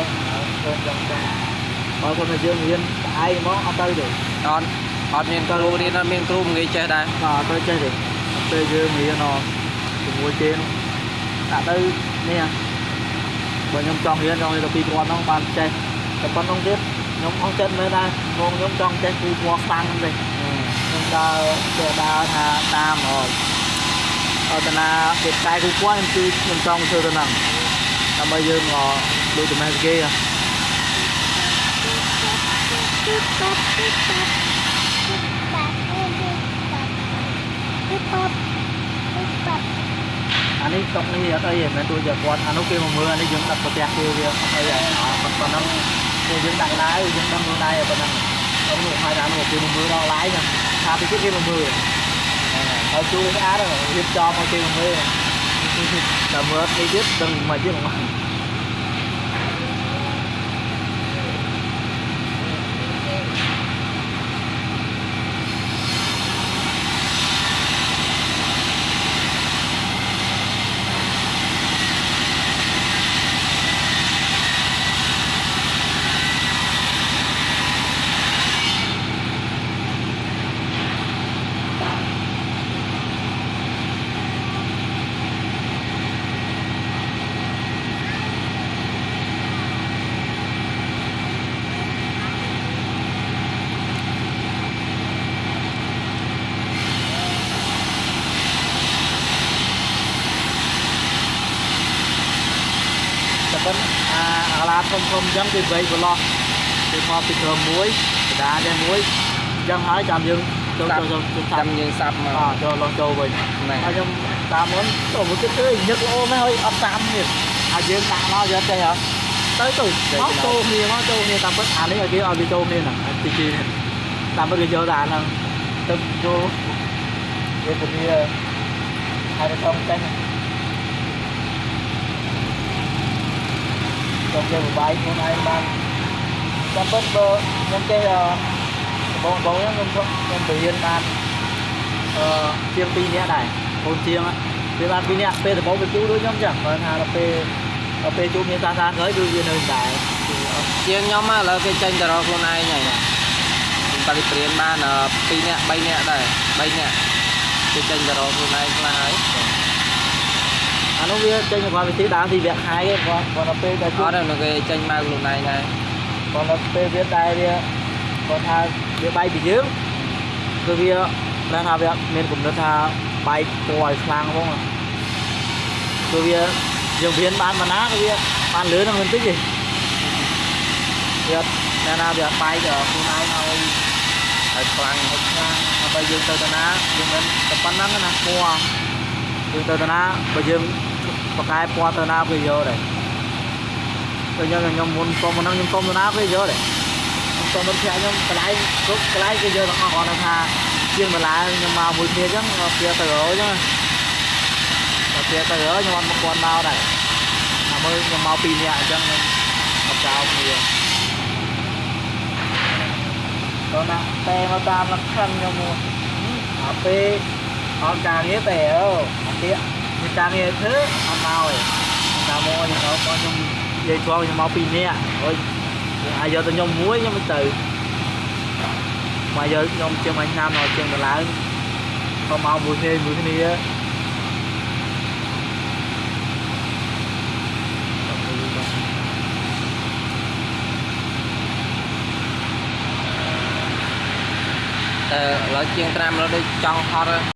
ចេះចូលចង់ចង់បើគាត់ទៅយើងរៀនស្អែកមកអត់ទៅទេអត់អត់មានគ្រូរៀនអត់មានគ្រូមិនងាយចេះដែរបាទអត់ទៅចេះទេពេលយើងរៀនអជាមួយគេនោះដាក់ទៅនេះបើខ្ញុំចង់រៀនចង់រៀនទៅពីគាត់ហ្នឹងបានចេះតែប៉ុណ្្នឹងទៀតខ្ញុំអស់ចិត្តមែនដែរមកខ្ញុំចង់ចេះគឺពណ៌ខ្លាំងទេខ្ញុំដើរទៅដើរថាតាមអត់តាគេតែគូគាត់ខ្ញុំគឺខ្ញុំចង់ធ្វើទៅហ្នឹងដើម្បីយើងដូចតែគេអានេះតុក នេះអត់អីទេមិនទូជាគាត់អានោះគេមកមើលអានេះយើងដាក់ប្រទះគេវាអត់អីទេអត់ប៉ុណ្ណឹងគេយើងដាក់ឡាយយើងដឹងខ្លួនដែរប៉ុណ្ណឹងអត់នោះហើយថានោះគេមកមើលដល់ឡាយណាថាពីគេ ស្អាតរៀបចំឲ្យគេមកមើលតែមើលនេះទៀតដឹងមិនទៀតហ្មងតែប៉ុន្តែអាអាឡាធំធំអញ្ចឹងគេវែកប្រឡោះគេមកពីក្រុមមួយកដាតែមួយអញ្ចឹងហើយចាំយើងចូលចូលចូលចូលចាំយើងសាប់មកអចូលឡងចូលវិញហ្នឹងហើយខ្ញុំតាមមុនទៅមកគិតទៅញឹកល្អមែនហើយអត់តាមទៀតហើយយើងដាក់មកយកចេះហ៎ទៅទៅមកចូលគ្នាមកចូលគ្នាតាមពិតអានេះឲ្យគេឲ្យវាចូលគ្នាហ្នឹងទីទីតាមពិតគេយកតែអាហ្នឹងទៅចូលវាពលាហើយទៅ tom ចេះចូ យកបាយខ្លួនឯងបានតាមពិតបើខ្ញុំចេះបងបងខ្ញុំខ្ញុំទៅរៀនបានអឺជាង2នាក់ដែរកូនជាងវាបាន2នាក់ពេលដំបូងវាជួដូចខ្ញុំចឹងបើថាដល់ពេលដល់ពេលជួមានសាសាក្រោយគឺវានៅដែរគឺអត់ជាងខ្ញុំឥឡូវគេចេញទៅរកខ្លួនឯងហើយតាំងពីព្រៀនបាន2នាក់3នាក់ដែរ3នាក់គេចេញទៅរកខ្លួនឯងខ្លះហើយ អានោះវាចេញមកវិធីដើមទីវគ្គខែទេគាត់គាត់ដល់ពេលតែជួអត់ទេនៅគេចេញមកខ្លួនឯងដែរគាត់ដល់ពេលវាតែវាគាត់ថាវាបែកពីយើងគឺវាប្រហែលថាវាមានគំនិតថាបែកពណ៌ឲ្យខ្លាំងហ្មងគឺវាយើងរៀនបានប៉ុណ្ណាគឺវាបានលឿនហ្នឹងបន្តិចទេវាអត់ណាណាវាអត់បែកខ្លួនឯងឲ្យហើយខ្លាំងហើយខ្លាំងដើម្បីយើងទៅតាណាយើងមិនតែប៉ុណ្ណឹងណាពណ៌យើងទៅតាណាបើយើង បកកែពណ៌ទៅណាគេយកដែរទៅខ្ញុំខ្ញុំមុនសុំមុនហ្នឹងខ្ញុំសុំទៅណាគេយកដែរខ្ញុំសុំទៅផ្ទះខ្ញុំកន្លែងគ្រប់កន្លែងគេយកទាំងអស់គាត់ថាជាងបន្លែខ្ញុំមកមួយគ្នាអញ្ចឹងព្រាទៅរអញ្ចឹងតែព្រាទៅរខ្ញុំអត់មកគាត់មកដែរតែមើលខ្ញុំមកពីរនាក់អញ្ចឹងខ្ញុំអត់ចោលគ្នាដល់ណាតែមកតាមលក្ខខណ្ឌខ្ញុំមកអាពេលអត់ការងារតែអើអាទៀតមាន ការងារធ្វើអត់មកទេតាមមកខ្ញុំមកខ្ញុំនិយាយគាត់ខ្ញុំមកពីរនាក់អើយអាចយកទៅខ្ញុំមួយខ្ញុំមិនទៅមកយកខ្ញុំជាងមួយឆ្នាំដល់ជាងដល់ឡើងក៏មកមួយគ្នាមួយគ្នាតែឥឡូវជាងត្រាំឥឡូវដូចចង់ហត់